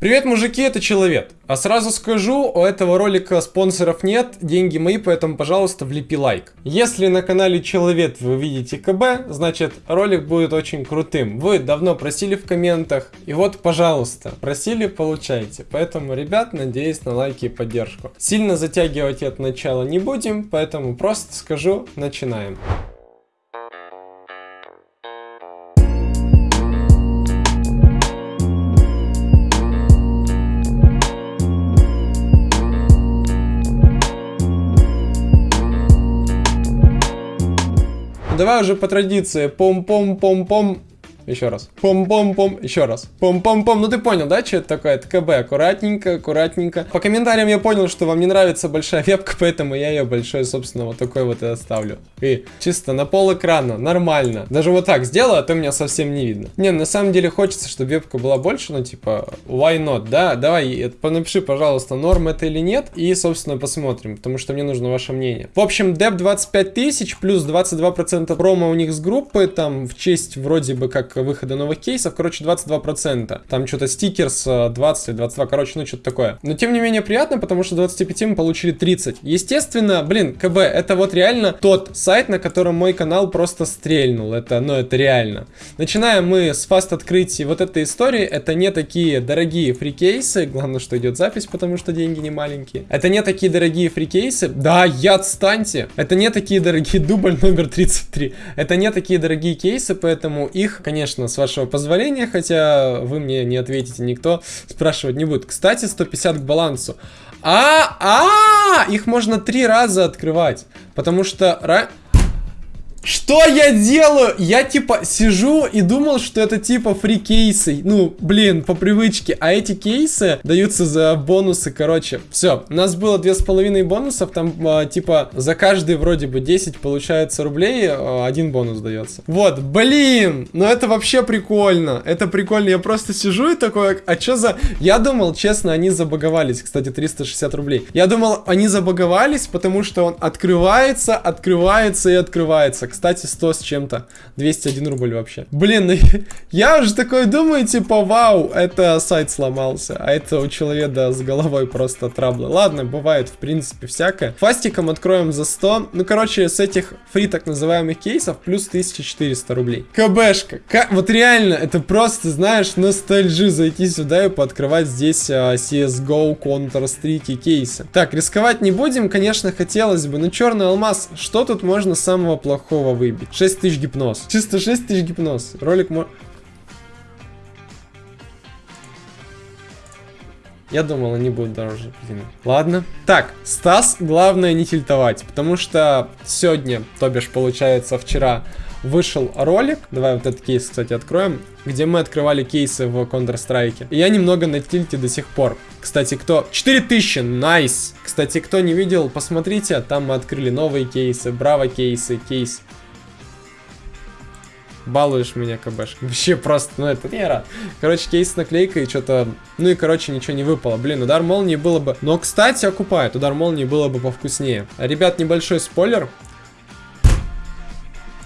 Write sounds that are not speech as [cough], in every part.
Привет, мужики, это Человек. А сразу скажу, у этого ролика спонсоров нет, деньги мои, поэтому, пожалуйста, влепи лайк. Если на канале Человек вы видите КБ, значит ролик будет очень крутым. Вы давно просили в комментах, и вот, пожалуйста, просили, получайте. Поэтому, ребят, надеюсь на лайки и поддержку. Сильно затягивать это начало не будем, поэтому просто скажу, начинаем. Давай уже по традиции. Пом-пом-пом-пом. Еще раз. Пом-пом-пом. Еще раз. Пом-пом-пом. Ну ты понял, да, что это такое? Это КБ. Аккуратненько, аккуратненько. По комментариям я понял, что вам не нравится большая вебка, поэтому я ее большой, собственно, вот такой вот и оставлю. И чисто на пол экрана. Нормально. Даже вот так сделаю, а то меня совсем не видно. Не, на самом деле хочется, чтобы вебка была больше, ну типа, why not, да? Давай, напиши, пожалуйста, норм это или нет. И, собственно, посмотрим, потому что мне нужно ваше мнение. В общем, деп 25 тысяч плюс 22% промо у них с группы, там, в честь вроде бы как выхода новых кейсов, короче, 22%. Там что-то стикерс 20 22, короче, ну что-то такое. Но тем не менее приятно, потому что 25 мы получили 30. Естественно, блин, КБ, это вот реально тот сайт, на котором мой канал просто стрельнул. Это, ну, это реально. Начинаем мы с фаст открытий вот этой истории. Это не такие дорогие фрикейсы. Главное, что идет запись, потому что деньги не маленькие. Это не такие дорогие фрикейсы. Да, я отстаньте. Это не такие дорогие [laughs] дубль номер 33. Это не такие дорогие кейсы, поэтому их, конечно, конечно, с вашего позволения, хотя вы мне не ответите, никто спрашивать не будет. Кстати, 150 к балансу. А, а, их можно три раза открывать, потому что... Что я делаю? Я типа сижу и думал, что это типа фри кейсы. Ну, блин, по привычке. А эти кейсы даются за бонусы, короче. Все, у нас было две с половиной бонусов. Там а, типа за каждый вроде бы 10 получается рублей, а, один бонус дается. Вот, блин, ну это вообще прикольно. Это прикольно. Я просто сижу и такой, а что за... Я думал, честно, они забаговались. Кстати, 360 рублей. Я думал, они забаговались, потому что он открывается, открывается и открывается. Кстати, 100 с чем-то. 201 рубль вообще. Блин, ну, [laughs] я уже такой думаю, типа, вау, это сайт сломался. А это у человека с головой просто траблы. Ладно, бывает, в принципе, всякое. Фастиком откроем за 100. Ну, короче, с этих фри так называемых кейсов плюс 1400 рублей. КБшка. К... Вот реально, это просто, знаешь, ностальжи зайти сюда и пооткрывать здесь а, CSGO, Counter-Strike кейсы. Так, рисковать не будем, конечно, хотелось бы. Но черный алмаз, что тут можно самого плохого? Такого выбить? 6 тысяч гипноз. Чисто 6 тысяч гипноз. Ролик мо... Я думал, они будут дороже. Блин. Ладно. Так, Стас, главное не тильтовать, потому что сегодня, то бишь, получается, вчера вышел ролик, давай вот этот кейс, кстати, откроем, где мы открывали кейсы в Counter-Strike. И я немного на тильте до сих пор. Кстати, кто... 4000, найс! Nice. Кстати, кто не видел, посмотрите, там мы открыли новые кейсы, браво кейсы, кейс балуешь меня, КБш. [laughs] Вообще просто, ну это не рад. Короче, кейс с наклейкой, что-то... Ну и, короче, ничего не выпало. Блин, удар молнии было бы... Но, кстати, окупает. Удар молнии было бы повкуснее. Ребят, небольшой спойлер.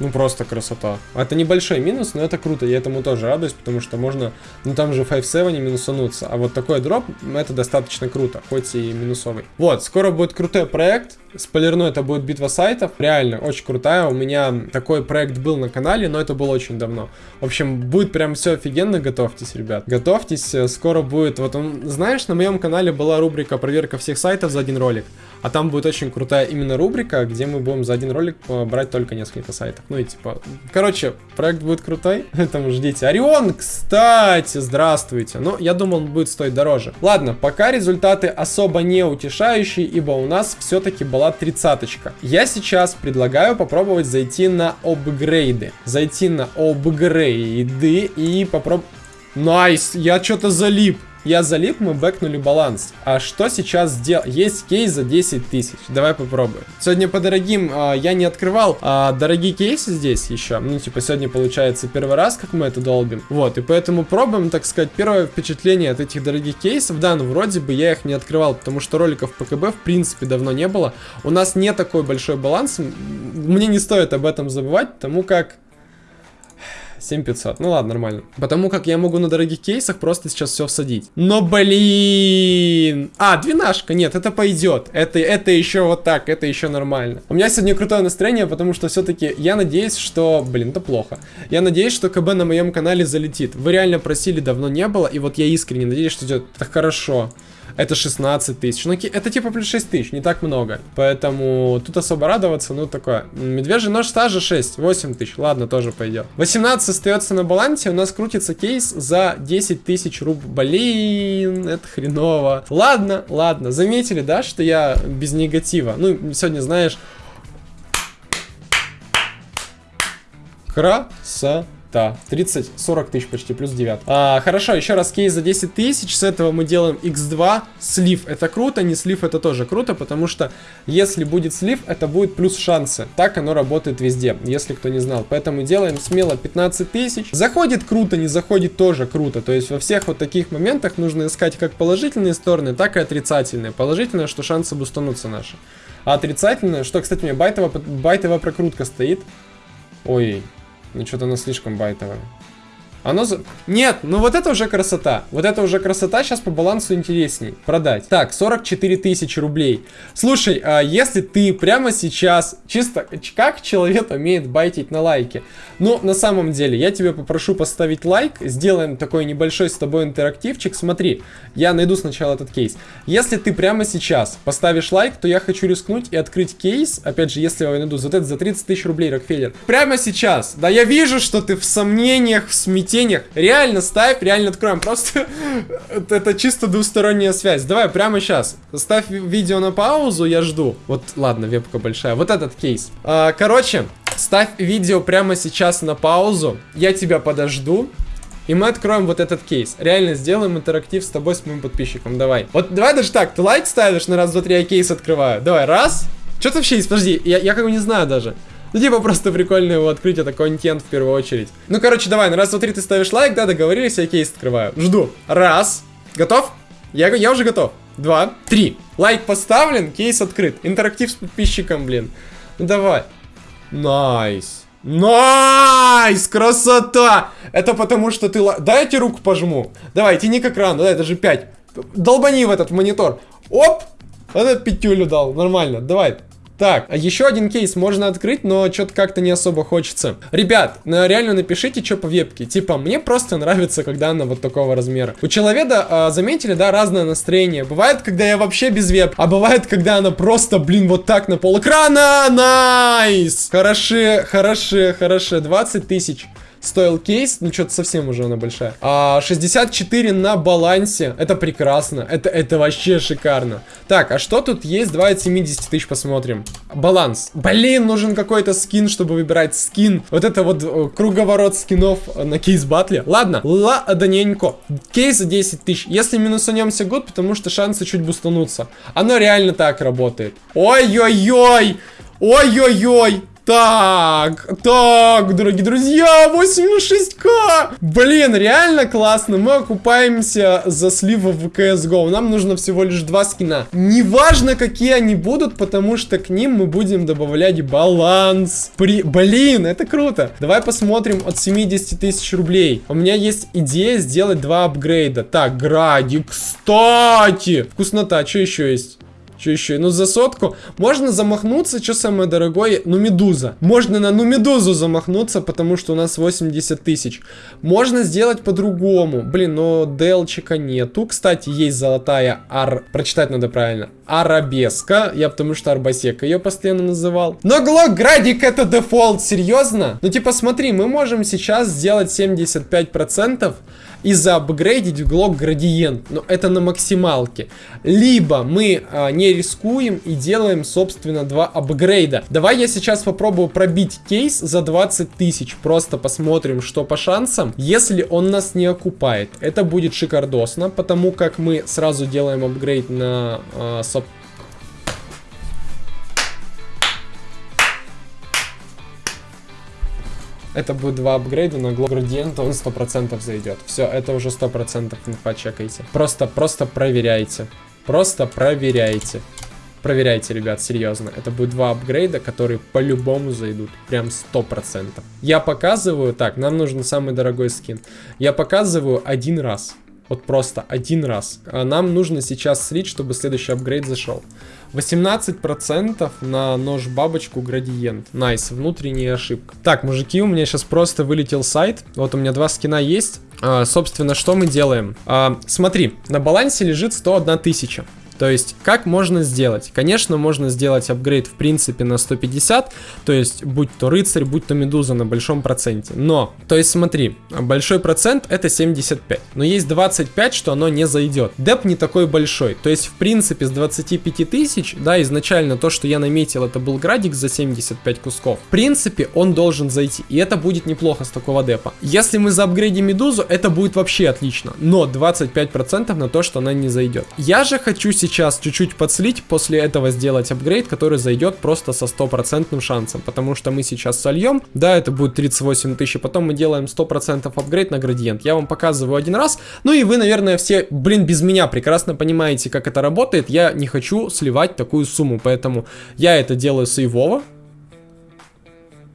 Ну, просто красота. Это небольшой минус, но это круто. Я этому тоже радуюсь, потому что можно... Ну, там же 5-7 не минусануться. А вот такой дроп, это достаточно круто, хоть и минусовый. Вот, скоро будет крутой проект. Спойлерну, это будет битва сайтов. Реально, очень крутая. У меня такой проект был на канале, но это было очень давно. В общем, будет прям все офигенно. Готовьтесь, ребят. Готовьтесь. Скоро будет... Вот, он, знаешь, на моем канале была рубрика «Проверка всех сайтов за один ролик». А там будет очень крутая именно рубрика, где мы будем за один ролик э, брать только несколько сайтов. Ну и типа... Короче, проект будет крутой, [laughs] поэтому ждите. Орион, кстати, здравствуйте. Ну, я думал, он будет стоить дороже. Ладно, пока результаты особо не утешающие, ибо у нас все-таки была тридцаточка. Я сейчас предлагаю попробовать зайти на апгрейды. Зайти на апгрейды и попробовать... Nice, я что-то залип. Я залип, мы бэкнули баланс. А что сейчас сделать? Есть кейс за 10 тысяч. Давай попробуем. Сегодня по дорогим а, я не открывал а, дорогие кейсы здесь еще. Ну, типа, сегодня получается первый раз, как мы это долбим. Вот, и поэтому пробуем, так сказать, первое впечатление от этих дорогих кейсов. Да, ну, вроде бы я их не открывал, потому что роликов по КБ, в принципе, давно не было. У нас не такой большой баланс. Мне не стоит об этом забывать, потому как 7500. Ну ладно, нормально. Потому как я могу на дорогих кейсах просто сейчас все всадить. Но, блин... А, двенашка. Нет, это пойдет. Это, это еще вот так, это еще нормально. У меня сегодня крутое настроение, потому что все-таки я надеюсь, что... Блин, это плохо. Я надеюсь, что КБ на моем канале залетит. Вы реально просили, давно не было, и вот я искренне надеюсь, что идет так хорошо это 16 тысяч. Ну, это типа плюс 6 тысяч, не так много. Поэтому тут особо радоваться, ну, такое. Медвежий нож стажа 6, 8 тысяч. Ладно, тоже пойдет. 18 остается на балансе, у нас крутится кейс за 10 тысяч руб. Блин, это хреново. Ладно, ладно. Заметили, да, что я без негатива? Ну, сегодня, знаешь... Красота да, 30-40 тысяч почти, плюс 9. А, хорошо, еще раз кейс за 10 тысяч. С этого мы делаем x2. Слив это круто, не слив это тоже круто, потому что если будет слив, это будет плюс шансы. Так оно работает везде, если кто не знал. Поэтому делаем смело 15 тысяч. Заходит круто, не заходит тоже круто. То есть во всех вот таких моментах нужно искать как положительные стороны, так и отрицательные. Положительное, что шансы бустанутся наши. А отрицательное, что, кстати, у меня байтовая, байтовая прокрутка стоит. Ой, ну что-то оно слишком байтовое. Оно за... Нет, ну вот это уже красота. Вот это уже красота, сейчас по балансу интересней. Продать. Так, 44 тысячи рублей. Слушай, а если ты прямо сейчас, чисто, как человек умеет байтить на лайке? Ну, на самом деле, я тебя попрошу поставить лайк, сделаем такой небольшой с тобой интерактивчик. Смотри, я найду сначала этот кейс. Если ты прямо сейчас поставишь лайк, то я хочу рискнуть и открыть кейс. Опять же, если я найду за это за 30 тысяч рублей, Рокфеллер. Прямо сейчас. Да, я вижу, что ты в сомнениях, в смятении тенях. Реально ставь, реально откроем. Просто [laughs] это чисто двусторонняя связь. Давай прямо сейчас. Ставь видео на паузу, я жду. Вот, ладно, вебка большая. Вот этот кейс. А, короче, ставь видео прямо сейчас на паузу. Я тебя подожду. И мы откроем вот этот кейс. Реально сделаем интерактив с тобой, с моим подписчиком. Давай. Вот давай даже так. Ты лайк ставишь на раз, два, три, я кейс открываю. Давай, раз. Что ты вообще есть? Подожди, я, я как бы не знаю даже. Ну, типа, просто прикольно его открыть, это контент в первую очередь. Ну, короче, давай, на раз, два, ты ставишь лайк, да, договорились, я кейс открываю. Жду. Раз. Готов? Я, я уже готов. Два. Три. Лайк поставлен, кейс открыт. Интерактив с подписчиком, блин. Ну, давай. Nice. Nice! Красота! Это потому, что ты... Дайте руку пожму. Давай, тяни к экрану, дай, даже 5. Долбани в этот монитор. Оп! Вот этот пятюлю дал, нормально. Давай, так, а еще один кейс можно открыть, но что-то как-то не особо хочется. Ребят, ну, реально напишите, что по вебке. Типа, мне просто нравится, когда она вот такого размера. У человека, а, заметили, да, разное настроение. Бывает, когда я вообще без веб, а бывает, когда она просто, блин, вот так на пол экрана. Nice! Хороши, хороши, хороши. 20 тысяч стоил кейс, ну что-то совсем уже она большая. А 64 на балансе, это прекрасно, это, это вообще шикарно. Так, а что тут есть? Давай от 70 тысяч посмотрим. Баланс. Блин, нужен какой-то скин, чтобы выбирать скин. Вот это вот э, круговорот скинов на кейс батле. Ладно, ладненько. Кейс за 10 тысяч. Если минусанемся год, потому что шансы чуть бустанутся. Оно реально так работает. Ой-ой-ой! Ой-ой-ой! Так, так, дорогие друзья, 86к! Блин, реально классно, мы окупаемся за сливы в CSGO. Нам нужно всего лишь два скина. Неважно, какие они будут, потому что к ним мы будем добавлять баланс. При... Блин, это круто. Давай посмотрим от 70 тысяч рублей. У меня есть идея сделать два апгрейда. Так, Гради, кстати. Вкуснота, что еще есть? Что еще? Ну, за сотку. Можно замахнуться, что самое дорогое? Ну, медуза. Можно на ну медузу замахнуться, потому что у нас 80 тысяч. Можно сделать по-другому. Блин, но делчика нету. Кстати, есть золотая ар... Прочитать надо правильно. Арабеска. Я потому что Арбасека ее постоянно называл. Но Глок Градик это дефолт, серьезно? Ну, типа, смотри, мы можем сейчас сделать 75% и заапгрейдить глок градиент. Но это на максималке. Либо мы а, не рискуем и делаем, собственно, два апгрейда. Давай я сейчас попробую пробить кейс за 20 тысяч. Просто посмотрим, что по шансам. Если он нас не окупает, это будет шикардосно, потому как мы сразу делаем апгрейд на, а, собственно, Это будет два апгрейда Glow Gradient, он 100% зайдет. Все, это уже 100% инфа чекайте. Просто, просто проверяйте. Просто проверяйте. Проверяйте, ребят, серьезно. Это будет два апгрейда, которые по-любому зайдут. Прям 100%. Я показываю, так, нам нужен самый дорогой скин. Я показываю один раз. Вот просто один раз. А нам нужно сейчас слить, чтобы следующий апгрейд зашел. 18% на нож бабочку градиент. Nice, внутренняя ошибка. Так, мужики, у меня сейчас просто вылетел сайт. Вот у меня два скина есть. А, собственно, что мы делаем? А, смотри, на балансе лежит 101 тысяча. То есть, как можно сделать? Конечно, можно сделать апгрейд в принципе на 150, то есть, будь то рыцарь, будь то медуза на большом проценте. Но, то есть, смотри, большой процент это 75, но есть 25, что оно не зайдет. Деп не такой большой, то есть, в принципе, с 25 тысяч, да, изначально то, что я наметил, это был градик за 75 кусков. В принципе, он должен зайти, и это будет неплохо с такого депа. Если мы заапгрейдим медузу, это будет вообще отлично, но 25% на то, что она не зайдет. Я же хочу чуть-чуть подслить, после этого сделать апгрейд, который зайдет просто со стопроцентным шансом, потому что мы сейчас сольем, да, это будет 38 тысяч, потом мы делаем 100% апгрейд на градиент. Я вам показываю один раз, ну и вы, наверное, все, блин, без меня прекрасно понимаете, как это работает. Я не хочу сливать такую сумму, поэтому я это делаю сейвово,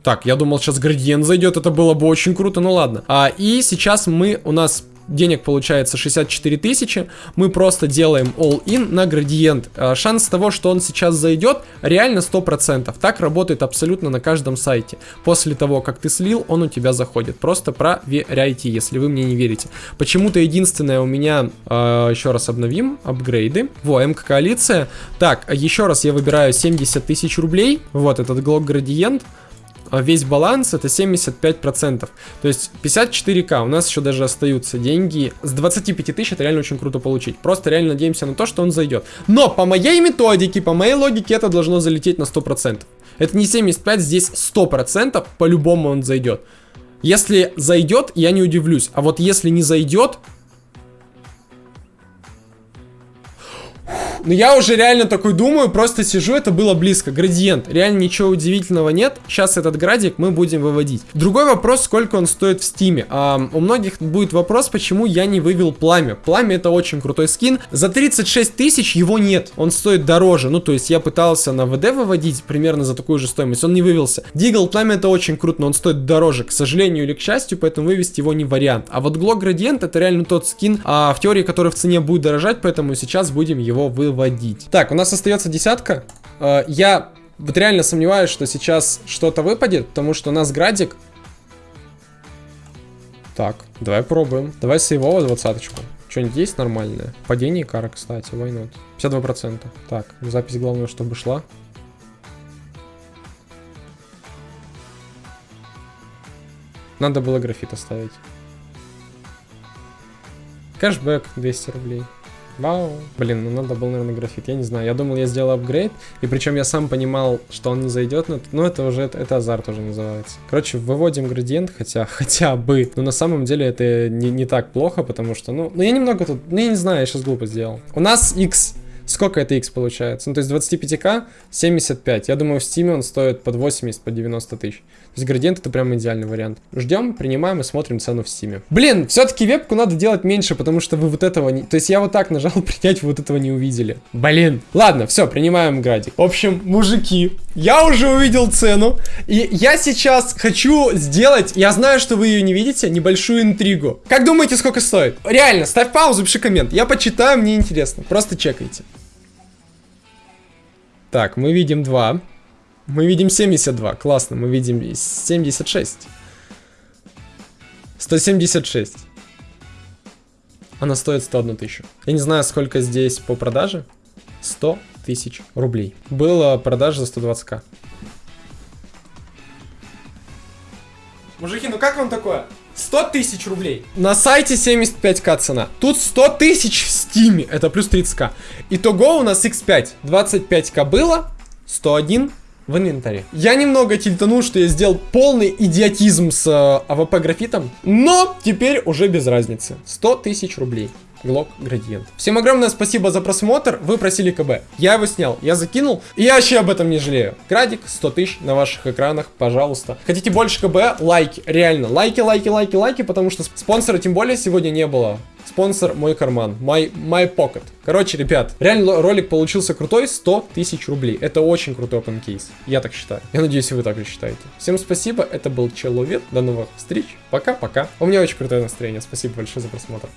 так, я думал, сейчас градиент зайдет, это было бы очень круто, ну ладно. А, и сейчас мы, у нас денег получается 64 тысячи, мы просто делаем all-in на градиент. А, шанс того, что он сейчас зайдет, реально 100%. Так работает абсолютно на каждом сайте. После того, как ты слил, он у тебя заходит. Просто проверяйте, если вы мне не верите. Почему-то единственное у меня, а, еще раз обновим, апгрейды. Во, МК-коалиция. Так, еще раз я выбираю 70 тысяч рублей. Вот этот глок градиент. А весь баланс это 75%. То есть 54к, у нас еще даже остаются деньги. С 25 тысяч это реально очень круто получить. Просто реально надеемся на то, что он зайдет. Но по моей методике, по моей логике это должно залететь на 100%. Это не 75, здесь 100%, по-любому он зайдет. Если зайдет, я не удивлюсь. А вот если не зайдет, Но я уже реально такой думаю, просто сижу, это было близко. Градиент, реально ничего удивительного нет. Сейчас этот градик мы будем выводить. Другой вопрос, сколько он стоит в стиме. А, у многих будет вопрос, почему я не вывел пламя. Пламя это очень крутой скин. За 36 тысяч его нет, он стоит дороже. Ну, то есть я пытался на ВД выводить примерно за такую же стоимость, он не вывелся. Дигл пламя это очень круто, но он стоит дороже, к сожалению или к счастью, поэтому вывести его не вариант. А вот Глок Градиент это реально тот скин, а, в теории, который в цене будет дорожать, поэтому сейчас будем его выводить выводить. Так, у нас остается десятка. Э, я вот реально сомневаюсь, что сейчас что-то выпадет, потому что у нас градик. Так, давай пробуем. Давай сейвово двадцаточку. Что-нибудь есть нормальное? Падение кара, кстати, why not? 52%. Так, запись главное, чтобы шла. Надо было графит оставить. Кэшбэк 200 рублей. Вау. Блин, ну надо было, наверное, графит. Я не знаю. Я думал, я сделал апгрейд. И причем я сам понимал, что он не зайдет. Но, ну, это уже, это, это азарт уже называется. Короче, выводим градиент, хотя, [laughs] хотя бы. Но на самом деле это не, не так плохо, потому что, ну, ну я немного тут, ну я не знаю, я сейчас глупо сделал. У нас X Сколько это X получается? Ну, то есть 25к 75. Я думаю, в Steam он стоит под 80, под 90 тысяч. То есть градиент это прям идеальный вариант. Ждем, принимаем и смотрим цену в Steam. Блин, все-таки вебку надо делать меньше, потому что вы вот этого не... То есть я вот так нажал [laughs] принять, вы вот этого не увидели. Блин. Ладно, все, принимаем градик. В общем, мужики, я уже увидел цену. И я сейчас хочу сделать, я знаю, что вы ее не видите, небольшую интригу. Как думаете, сколько стоит? Реально, ставь паузу, пиши коммент. Я почитаю, мне интересно. Просто чекайте. Так, мы видим 2. Мы видим 72. Классно, мы видим 76. 176. Она стоит 101 тысячу. Я не знаю, сколько здесь по продаже. 100 тысяч рублей. Была продажа за 120к. Мужики, ну как вам такое? 100 тысяч рублей. На сайте 75к цена. Тут 100 тысяч в стиме. Это плюс 30к. Итого у нас x5. 25к было. 101 в инвентаре. Я немного тильтанул, что я сделал полный идиотизм с э, АВП графитом. Но теперь уже без разницы. 100 тысяч рублей. Глок градиент. Всем огромное спасибо за просмотр. Вы просили КБ. Я его снял, я закинул. И я вообще об этом не жалею. Градик 100 тысяч на ваших экранах, пожалуйста. Хотите больше КБ? Лайки. Реально. Лайки, лайки, лайки, лайки. Потому что спонсора тем более сегодня не было. Спонсор мой карман. My, my pocket. Короче, ребят, реально ролик получился крутой. 100 тысяч рублей. Это очень крутой open case. Я так считаю. Я надеюсь, вы так же считаете. Всем спасибо. Это был Человек. До новых встреч. Пока-пока. У меня очень крутое настроение. Спасибо большое за просмотр.